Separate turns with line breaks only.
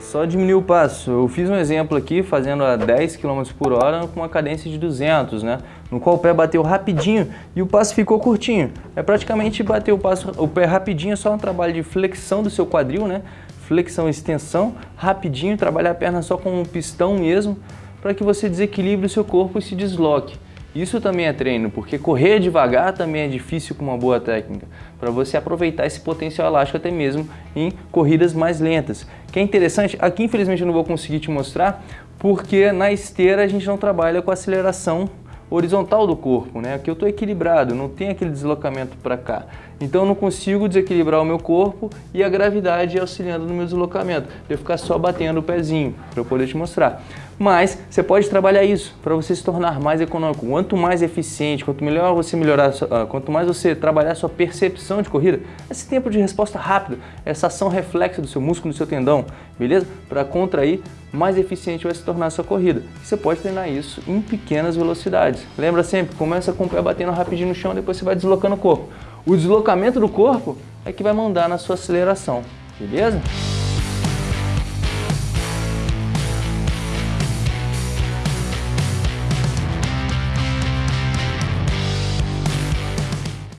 só diminuir o passo. Eu fiz um exemplo aqui fazendo a 10 km por hora com uma cadência de 200, né? No qual o pé bateu rapidinho e o passo ficou curtinho. É praticamente bater o, passo, o pé rapidinho, é só um trabalho de flexão do seu quadril, né? Flexão extensão, rapidinho, trabalhar a perna só com um pistão mesmo, para que você desequilibre o seu corpo e se desloque. Isso também é treino, porque correr devagar também é difícil com uma boa técnica, para você aproveitar esse potencial elástico até mesmo em corridas mais lentas. Que é interessante, aqui infelizmente eu não vou conseguir te mostrar, porque na esteira a gente não trabalha com aceleração horizontal do corpo, né? Aqui eu estou equilibrado, não tem aquele deslocamento para cá. Então eu não consigo desequilibrar o meu corpo e a gravidade auxiliando no meu deslocamento. Eu ficar só batendo o pezinho para eu poder te mostrar. Mas você pode trabalhar isso para você se tornar mais econômico. Quanto mais eficiente, quanto melhor você melhorar, ah, quanto mais você trabalhar sua percepção de corrida, esse tempo de resposta rápido, essa ação reflexa do seu músculo, do seu tendão, beleza? Para contrair, mais eficiente vai se tornar a sua corrida. Você pode treinar isso em pequenas velocidades. Lembra sempre, começa com o pé batendo rapidinho no chão, depois você vai deslocando o corpo. O deslocamento do corpo é que vai mandar na sua aceleração, beleza?